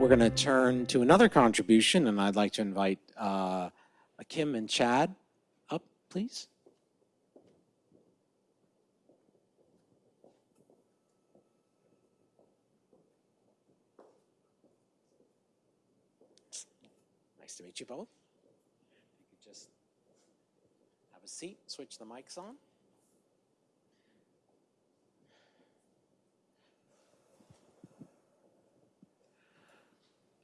we're going to turn to another contribution, and I'd like to invite uh, Kim and Chad up, please. Nice to meet you both. You just have a seat, switch the mics on.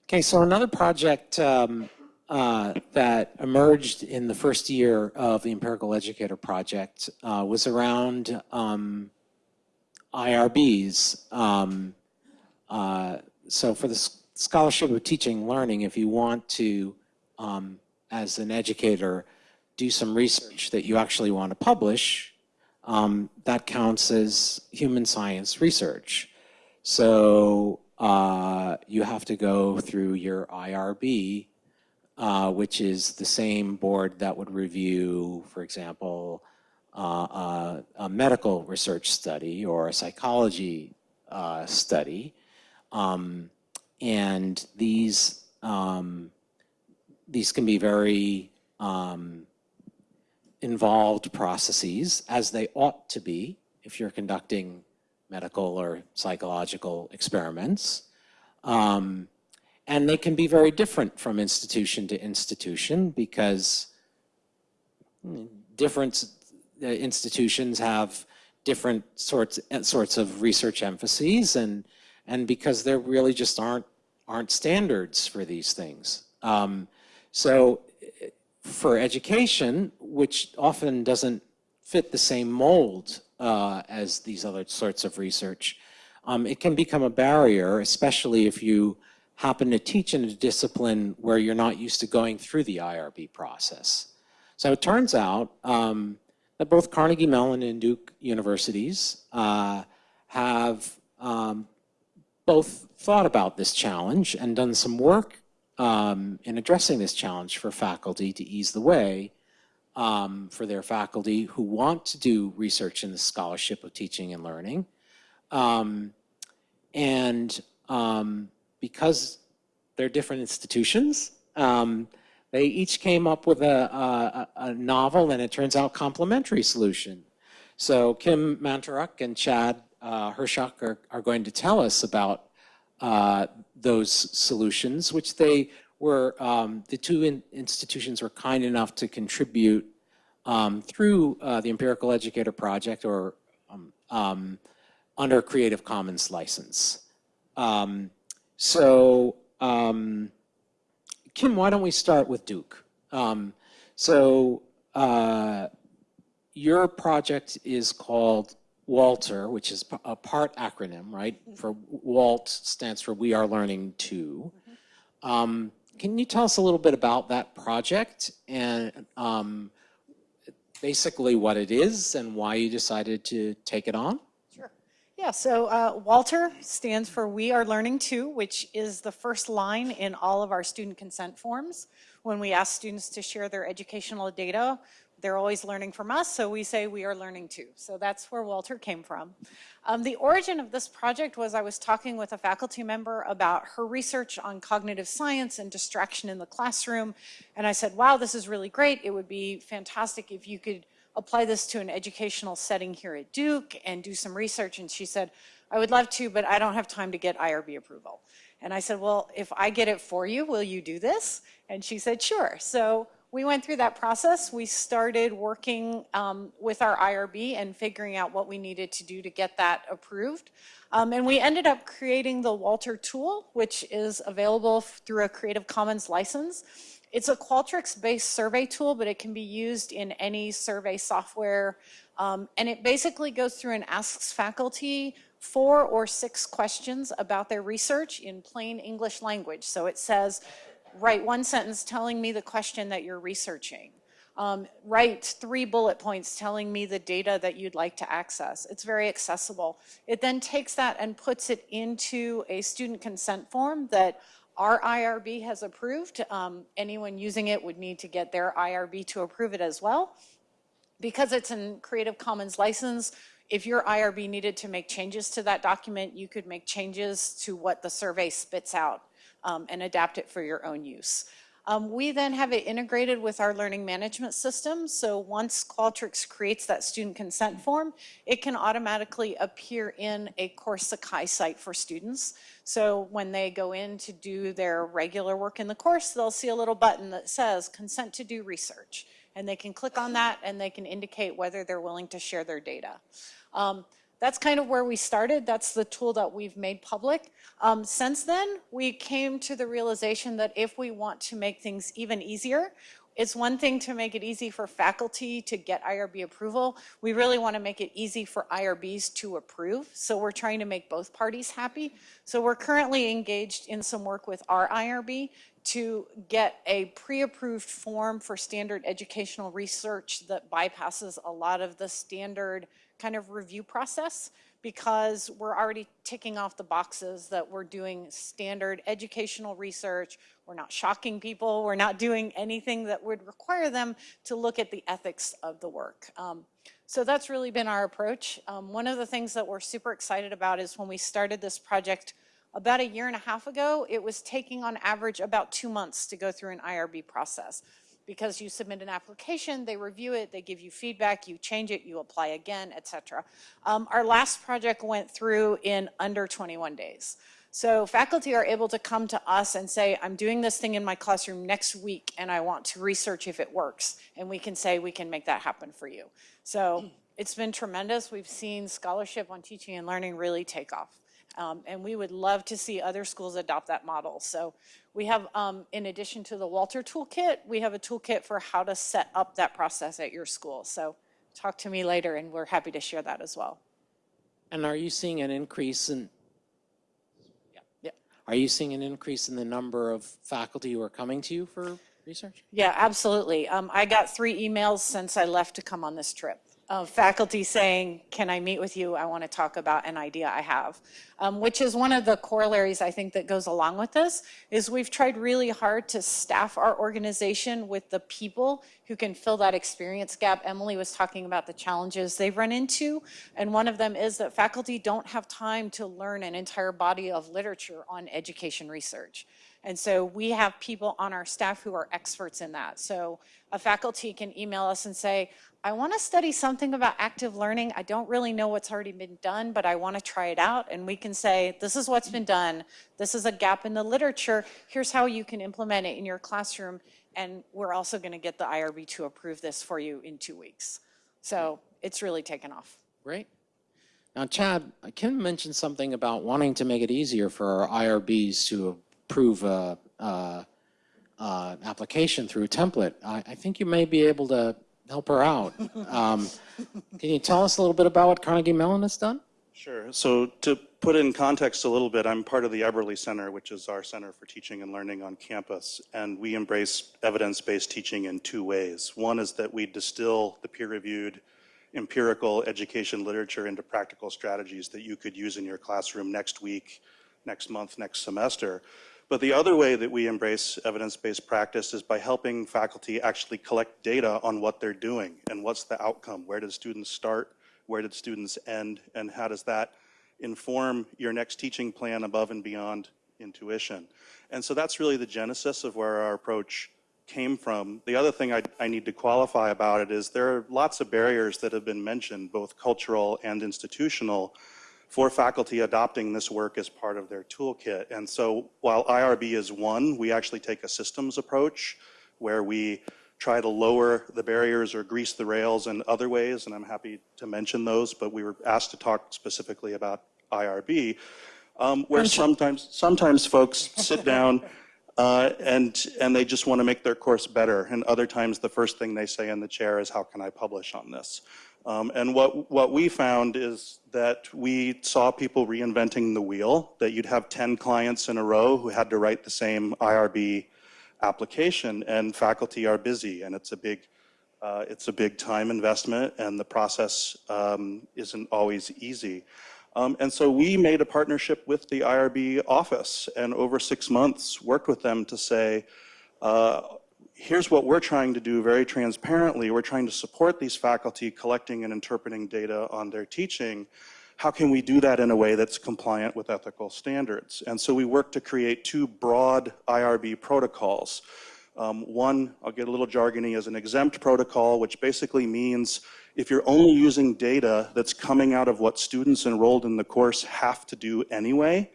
Okay, so another project um, uh, that emerged in the first year of the Empirical Educator Project uh, was around um, IRBs. Um, uh, so for the Scholarship of Teaching Learning, if you want to, um, as an educator, do some research that you actually want to publish, um, that counts as human science research. So uh, you have to go through your IRB, uh, which is the same board that would review, for example, uh, uh a medical research study or a psychology uh, study. Um, and these, um, these can be very um, involved processes, as they ought to be if you're conducting medical or psychological experiments. Um, and they can be very different from institution to institution because different uh, institutions have different sorts sorts of research emphases and and because there really just aren't aren't standards for these things. Um, so for education, which often doesn't fit the same mold uh, as these other sorts of research, um, it can become a barrier, especially if you happen to teach in a discipline where you're not used to going through the IRB process. So it turns out um, that both Carnegie Mellon and Duke universities uh, have um, both thought about this challenge and done some work um, in addressing this challenge for faculty to ease the way um, for their faculty who want to do research in the scholarship of teaching and learning. Um, and um, because they're different institutions, um, they each came up with a, a, a, novel and it turns out complementary solution. So Kim Manturuk and Chad uh, are, are going to tell us about uh, those solutions, which they were, um, the two in institutions were kind enough to contribute um, through uh, the Empirical Educator Project or um, um under Creative Commons license. Um, so um, Kim, why don't we start with Duke? so uh, your project is called Walter, which is a part acronym, right? Mm-hmm. For WALT stands for We Are Learning Too. Mm-hmm. Um, can you tell us a little bit about that project and um, basically what it is and why you decided to take it on? Sure. Yeah, so uh, Walter stands for We Are Learning Too, which is the first line in all of our student consent forms. When we ask students to share their educational data, they're always learning from us, so we say we are learning too. So that's where Walter came from. Um, the origin of this project was I was talking with a faculty member about her research on cognitive science and distraction in the classroom. And I said, wow, this is really great. It would be fantastic if you could apply this to an educational setting here at Duke and do some research. And she said, I would love to, but I don't have time to get IRB approval. And I said, well, if I get it for you, will you do this? And she said, sure. So we went through that process. We started working um, with our IRB and figuring out what we needed to do to get that approved. Um, and we ended up creating the Walter tool, which is available through a Creative Commons license. It's a Qualtrics-based survey tool, but it can be used in any survey software. Um, and it basically goes through and asks faculty four or six questions about their research in plain English language. So it says, write one sentence telling me the question that you're researching. Um, write three bullet points telling me the data that you'd like to access. It's very accessible. It then takes that and puts it into a student consent form that our IRB has approved. Um, anyone using it would need to get their IRB to approve it as well. Because it's in Creative Commons license, if your IRB needed to make changes to that document, you could make changes to what the survey spits out um, and adapt it for your own use. Um, we then have it integrated with our learning management system. So once Qualtrics creates that student consent form, it can automatically appear in a course Sakai site for students. So when they go in to do their regular work in the course, they'll see a little button that says consent to do research. And they can click on that and they can indicate whether they're willing to share their data. Um, that's kind of where we started. That's the tool that we've made public. Um, since then, we came to the realization that if we want to make things even easier, it's one thing to make it easy for faculty to get IRB approval. We really want to make it easy for IRBs to approve. So we're trying to make both parties happy. So we're currently engaged in some work with our IRB to get a pre-approved form for standard educational research that bypasses a lot of the standard kind of review process because we're already ticking off the boxes that we're doing standard educational research. We're not shocking people. We're not doing anything that would require them to look at the ethics of the work. Um, so that's really been our approach. Um, one of the things that we're super excited about is when we started this project about a year and a half ago, it was taking on average about two months to go through an IRB process because you submit an application, they review it, they give you feedback, you change it, you apply again, et cetera. Um, our last project went through in under 21 days. So faculty are able to come to us and say, I'm doing this thing in my classroom next week and I want to research if it works. And we can say, we can make that happen for you. So it's been tremendous. We've seen scholarship on teaching and learning really take off. Um, and we would love to see other schools adopt that model. So we have, um, in addition to the Walter Toolkit, we have a toolkit for how to set up that process at your school. So talk to me later and we're happy to share that as well. And are you seeing an increase in, Yeah. yeah. are you seeing an increase in the number of faculty who are coming to you for research? Yeah, absolutely. Um, I got three emails since I left to come on this trip of faculty saying, can I meet with you? I want to talk about an idea I have. Um, which is one of the corollaries I think that goes along with this, is we've tried really hard to staff our organization with the people who can fill that experience gap. Emily was talking about the challenges they've run into, and one of them is that faculty don't have time to learn an entire body of literature on education research. And so we have people on our staff who are experts in that. So a faculty can email us and say, I want to study something about active learning. I don't really know what's already been done, but I want to try it out. And we can say, this is what's been done. This is a gap in the literature. Here's how you can implement it in your classroom. And we're also going to get the IRB to approve this for you in two weeks. So it's really taken off. Great. Now, Chad, I Kim mentioned something about wanting to make it easier for our IRBs to approve a, a, a application through a template. I, I think you may be able to help her out. Um, can you tell us a little bit about what Carnegie Mellon has done? Sure. So to put in context a little bit, I'm part of the Eberly Center, which is our Center for Teaching and Learning on campus. And we embrace evidence-based teaching in two ways. One is that we distill the peer-reviewed empirical education literature into practical strategies that you could use in your classroom next week, next month, next semester. But the other way that we embrace evidence-based practice is by helping faculty actually collect data on what they're doing and what's the outcome. Where did students start? Where did students end? And how does that inform your next teaching plan above and beyond intuition? And so that's really the genesis of where our approach came from. The other thing I, I, need to qualify about it is there are lots of barriers that have been mentioned, both cultural and institutional, for faculty adopting this work as part of their toolkit. And so while IRB is one, we actually take a systems approach where we try to lower the barriers or grease the rails in other ways, and I'm happy to mention those, but we were asked to talk specifically about IRB, um, where sometimes, sometimes folks sit down uh, and, and they just want to make their course better, and other times the first thing they say in the chair is, how can I publish on this? Um, and what, what we found is that we saw people reinventing the wheel, that you'd have 10 clients in a row who had to write the same IRB application, and faculty are busy, and it's a big, uh, it's a big time investment, and the process um, isn't always easy. Um, and so we made a partnership with the IRB office, and over six months worked with them to say, uh, here's what we're trying to do very transparently. We're trying to support these faculty collecting and interpreting data on their teaching. how can we do that in a way that's compliant with ethical standards? And so we worked to create two broad IRB protocols. Um, one, I'll get a little jargony, is an exempt protocol, which basically means if you're only using data that's coming out of what students enrolled in the course have to do anyway,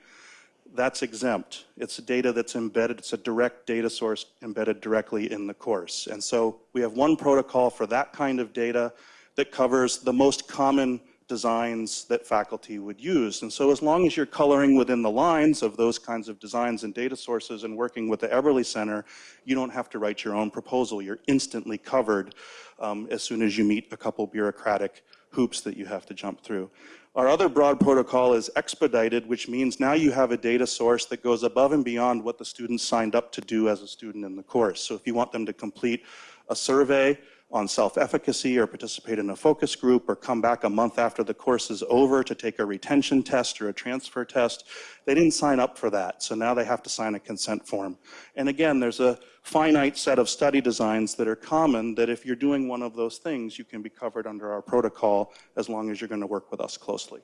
that's exempt. It's data that's embedded, it's a direct data source embedded directly in the course. And so we have one protocol for that kind of data that covers the most common designs that faculty would use. And so as long as you're coloring within the lines of those kinds of designs and data sources and working with the Eberly Center, you don't have to write your own proposal. You're instantly covered um, as soon as you meet a couple bureaucratic hoops that you have to jump through. Our other broad protocol is expedited, which means now you have a data source that goes above and beyond what the students signed up to do as a student in the course. So if you want them to complete a survey on self-efficacy or participate in a focus group or come back a month after the course is over to take a retention test or a transfer test. They didn't sign up for that, so now they have to sign a consent form. And again, there's a finite set of study designs that are common that if you're doing one of those things, you can be covered under our protocol as long as you're going to work with us closely.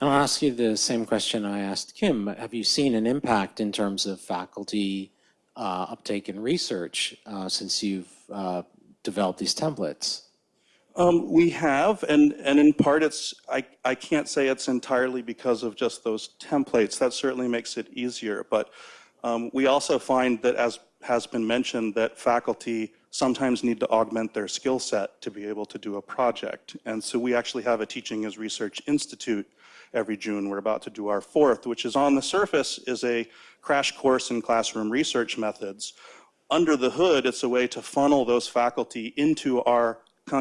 And I'll ask you the same question I asked Kim. Have you seen an impact in terms of faculty uh, uptake in research uh, since you've uh, develop these templates? Um, we have, and, and in part it's, I, I can't say it's entirely because of just those templates. That certainly makes it easier, but um, we also find that as has been mentioned that faculty sometimes need to augment their skill set to be able to do a project. And so we actually have a Teaching as Research Institute every June. We're about to do our fourth, which is on the surface is a crash course in classroom research methods under the hood, it's a way to funnel those faculty into our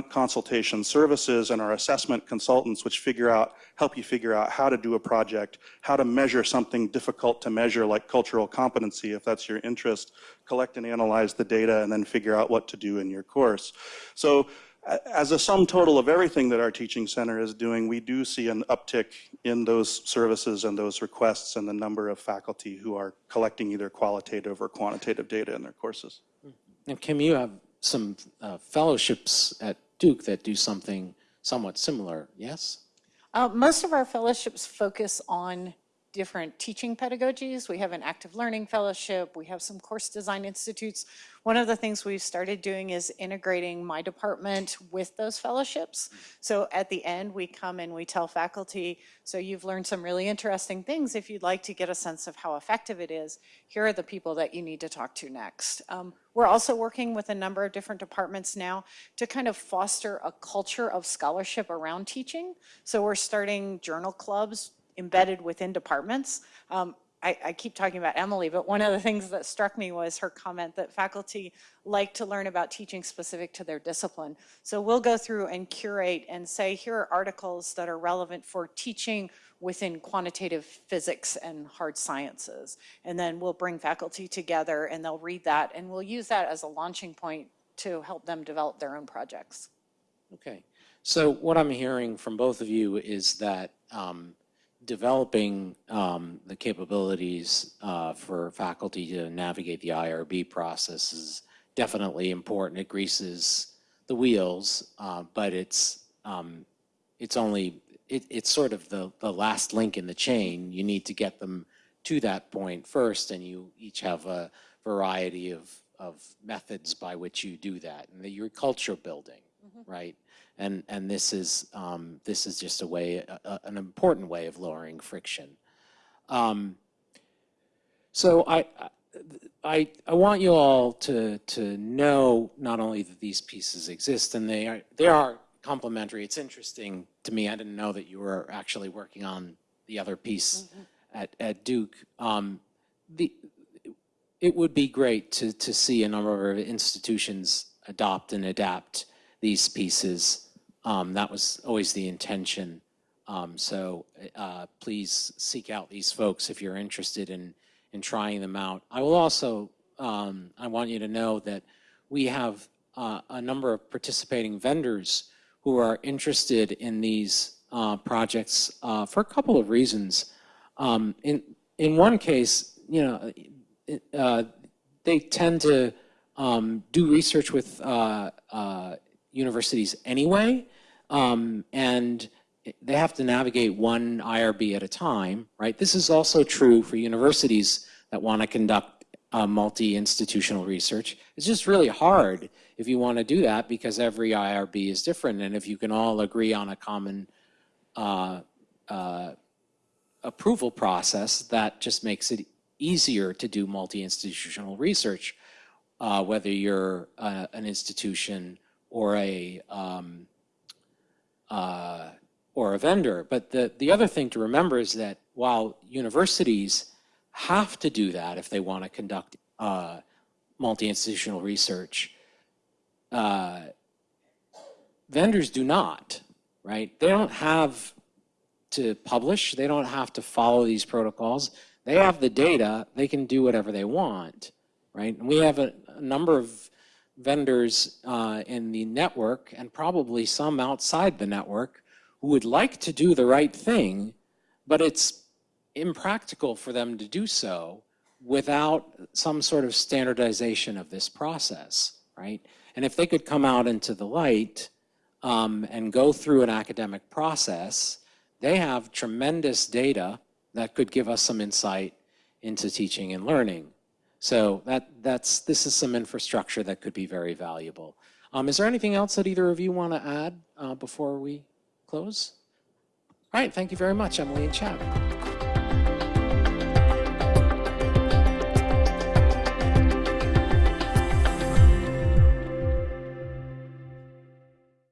consultation services and our assessment consultants, which figure out, help you figure out how to do a project, how to measure something difficult to measure like cultural competency, if that's your interest, collect and analyze the data, and then figure out what to do in your course. So as a sum total of everything that our teaching center is doing, we do see an uptick in those services and those requests and the number of faculty who are collecting either qualitative or quantitative data in their courses. And Kim, you have some uh, fellowships at Duke that do something somewhat similar, yes? Uh, most of our fellowships focus on different teaching pedagogies. We have an active learning fellowship. We have some course design institutes. One of the things we've started doing is integrating my department with those fellowships. So at the end, we come and we tell faculty, so you've learned some really interesting things. If you'd like to get a sense of how effective it is, here are the people that you need to talk to next. Um, we're also working with a number of different departments now to kind of foster a culture of scholarship around teaching. So we're starting journal clubs embedded within departments. Um, I, I, keep talking about Emily, but one of the things that struck me was her comment that faculty like to learn about teaching specific to their discipline. So we'll go through and curate and say, here are articles that are relevant for teaching within quantitative physics and hard sciences. And then we'll bring faculty together and they'll read that and we'll use that as a launching point to help them develop their own projects. Okay. So what I'm hearing from both of you is that um, developing um, the capabilities uh, for faculty to navigate the IRB process is definitely important. It greases the wheels, uh, but it's um, it's only it, it's sort of the the last link in the chain. You need to get them to that point first, and you each have a variety of of methods by which you do that, and the, your culture building, mm -hmm. right? And and this is um, this is just a way, a, an important way of lowering friction. Um, so I, I I want you all to to know not only that these pieces exist and they are they are complementary. It's interesting to me. I didn't know that you were actually working on the other piece mm -hmm. at at Duke. Um, the it would be great to to see a number of institutions adopt and adapt these pieces um, that was always the intention. Um, so uh, please seek out these folks if you're interested in, in trying them out. I will also, um, I want you to know that we have uh, a number of participating vendors who are interested in these uh, projects uh, for a couple of reasons. Um, in, in one case, you know, uh, they tend to um, do research with uh, universities anyway. Um, and they have to navigate one IRB at a time, right? This is also true for universities that want to conduct uh, multi-institutional research. It's just really hard if you want to do that because every IRB is different. And if you can all agree on a common uh, uh, approval process, that just makes it easier to do multi-institutional research, uh, whether you're uh, an institution or a um, uh, or a vendor. But the, the other thing to remember is that while universities have to do that if they want to conduct uh, multi-institutional research, uh, vendors do not, right? They don't have to publish. They don't have to follow these protocols. They have the data. They can do whatever they want, right? And we have a, a number of vendors uh, in the network and probably some outside the network who would like to do the right thing, but it's impractical for them to do so without some sort of standardization of this process, right? And if they could come out into the light um, and go through an academic process, they have tremendous data that could give us some insight into teaching and learning. So that, that's, this is some infrastructure that could be very valuable. Um, is there anything else that either of you want to add uh, before we close? All right, thank you very much, Emily and Chad.